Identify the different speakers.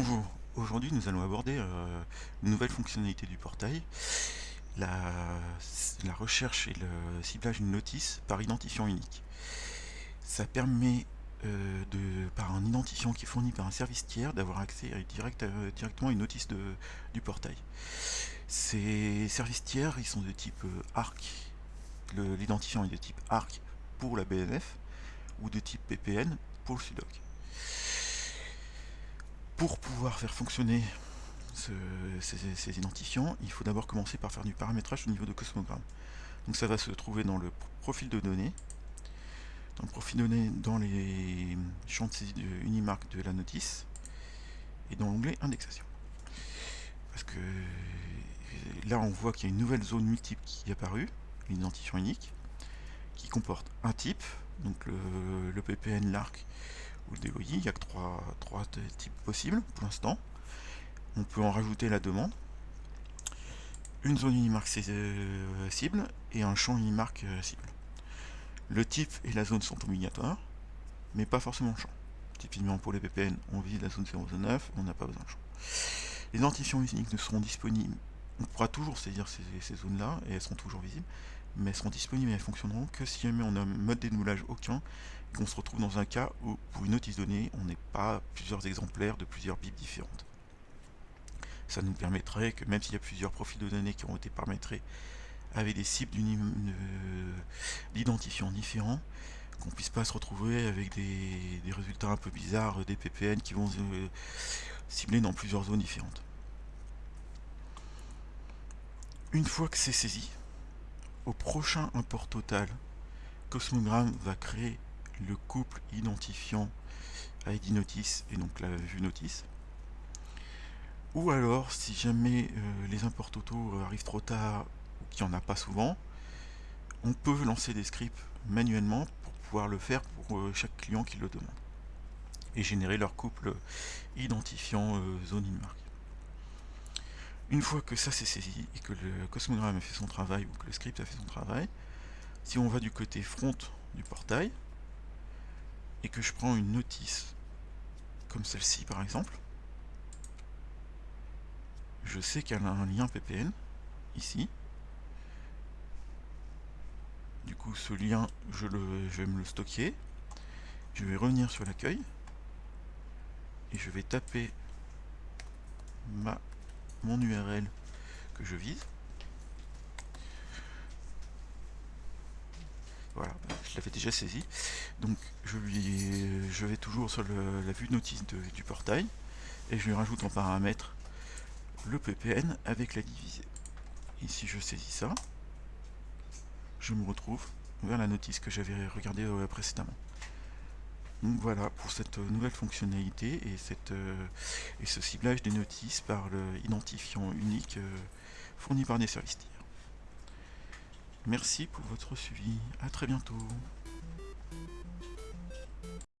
Speaker 1: Bonjour, aujourd'hui nous allons aborder euh, une nouvelle fonctionnalité du portail, la, recherche et le ciblage d'une notice par identifiant unique. Ça permet euh, de, par un identifiant qui est fourni par un service tiers d'avoir accès euh, directement à une notice du portail. Ces services tiers ils sont de type ARC, l'identifiant est de type ARC pour la BNF ou de type PPN pour le SUDOC pour pouvoir faire fonctionner ces, identifiants, il faut d'abord commencer par faire du paramétrage au niveau de Cosmogramme. Donc ça va se trouver dans le profil de données. Dans le profil de données, dans les champs de Unimark de la notice, et dans l'onglet indexation. Parce que là on voit qu'il y a une nouvelle zone multiple qui est apparue, l'identifiant unique, qui comporte un type, donc le PPN, l'ARC le il n'y a que trois, types possibles pour l'instant. On peut en rajouter la demande, une zone Unimark euh, cible et un champ Unimark euh, cible. Le type et la zone sont obligatoires, mais pas forcément le champ. Typiquement pour les VPN, on vise la zone 009, on n'a pas besoin de champ. Les identifiants uniques ne seront disponibles, on pourra toujours saisir ces, ces zones-là, et elles seront toujours visibles, mais elles seront disponibles et elles fonctionneront que si jamais on a un mode dénoulage aucun et qu'on se retrouve dans un cas où pour une notice donnée on n'est pas plusieurs exemplaires de plusieurs bips différentes. Ça nous permettrait que même s'il y a plusieurs profils de données qui ont été paramétrés avec des cibles d'identifiants différents, qu'on puisse pas se retrouver avec des, résultats un peu bizarres, des PPN qui vont euh, cibler dans plusieurs zones différentes. Une fois que c'est saisi, au prochain import total, Cosmogram va créer le couple identifiant ID notice et donc la vue notice. Ou alors, si jamais euh, les imports totaux arrivent trop tard ou qu'il n'y en a pas souvent, on peut lancer des scripts manuellement pour pouvoir le faire pour euh, chaque client qui le demande. Et générer leur couple identifiant euh, zone in une fois que ça c'est saisi et que le cosmogramme a fait son travail ou que le script a fait son travail, si on va du côté front du portail et que je prends une notice comme celle-ci par exemple, je sais qu'elle a un lien PPN ici. Du coup ce lien je, je vais me le stocker. Je vais revenir sur l'accueil et je vais taper ma mon URL que je vise. Voilà, je l'avais déjà saisi. Donc je vais toujours sur la vue notice du portail et je lui rajoute en paramètre le PPN avec la divisée. Et si je saisis ça, je me retrouve vers la notice que j'avais regardée euh, précédemment. Donc voilà pour cette nouvelle fonctionnalité et, cette, euh, et ce ciblage des notices par l'identifiant unique euh, fourni par des services tiers. Merci pour votre suivi, à très bientôt.